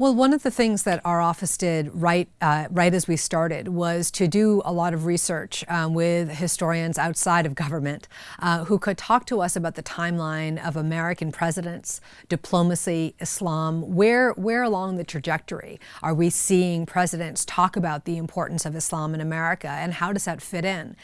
Well, one of the things that our office did right, uh, right as we started was to do a lot of research um, with historians outside of government uh, who could talk to us about the timeline of American presidents, diplomacy, Islam. Where, where along the trajectory are we seeing presidents talk about the importance of Islam in America and how does that fit in?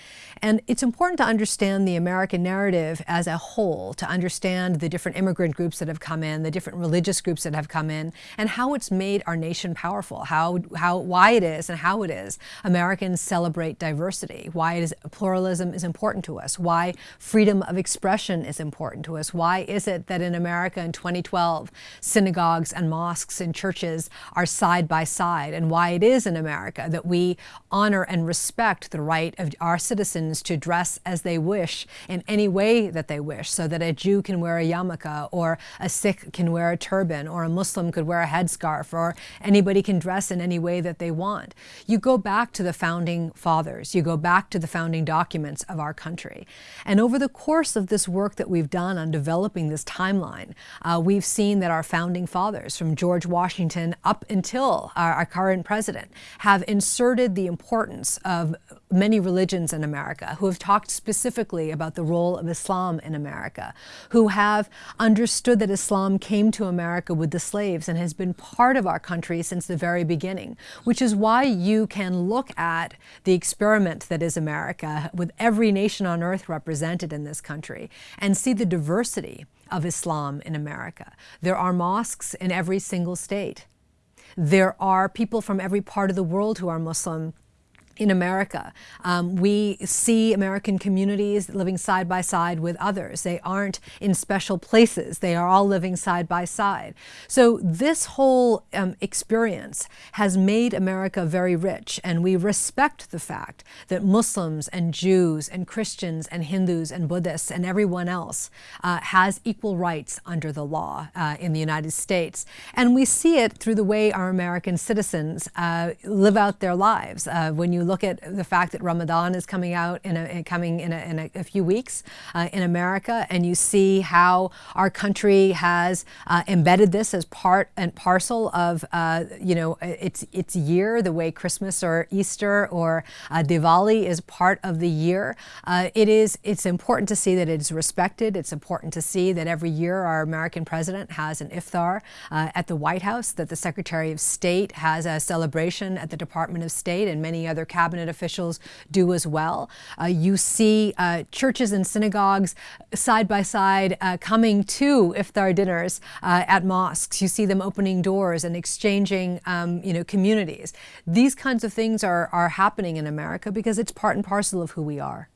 And it's important to understand the American narrative as a whole, to understand the different immigrant groups that have come in, the different religious groups that have come in, and how it's made our nation powerful, how, how, why it is and how it is. Americans celebrate diversity, why it is, pluralism is important to us, why freedom of expression is important to us, why is it that in America in 2012, synagogues and mosques and churches are side by side, and why it is in America that we honor and respect the right of our citizens to dress as they wish in any way that they wish, so that a Jew can wear a yarmulke, or a Sikh can wear a turban, or a Muslim could wear a headscarf, or anybody can dress in any way that they want. You go back to the founding fathers, you go back to the founding documents of our country. And over the course of this work that we've done on developing this timeline, uh, we've seen that our founding fathers, from George Washington up until our, our current president, have inserted the importance of many religions in America, who have talked specifically about the role of Islam in America, who have understood that Islam came to America with the slaves and has been part of our country since the very beginning, which is why you can look at the experiment that is America with every nation on earth represented in this country and see the diversity of Islam in America. There are mosques in every single state. There are people from every part of the world who are Muslim in America. Um, we see American communities living side by side with others. They aren't in special places. They are all living side by side. So this whole um, experience has made America very rich and we respect the fact that Muslims and Jews and Christians and Hindus and Buddhists and everyone else uh, has equal rights under the law uh, in the United States. And we see it through the way our American citizens uh, live out their lives. Uh, when you look at the fact that Ramadan is coming out in a, coming in a, in a, a few weeks uh, in America, and you see how our country has uh, embedded this as part and parcel of uh, you know its its year, the way Christmas or Easter or uh, Diwali is part of the year. Uh, it is it's important to see that it is respected. It's important to see that every year our American president has an iftar uh, at the White House, that the Secretary of State has a celebration at the Department of State, and many other cabinet officials do as well. Uh, you see uh, churches and synagogues side by side uh, coming to iftar dinners uh, at mosques. You see them opening doors and exchanging um, you know, communities. These kinds of things are, are happening in America because it's part and parcel of who we are.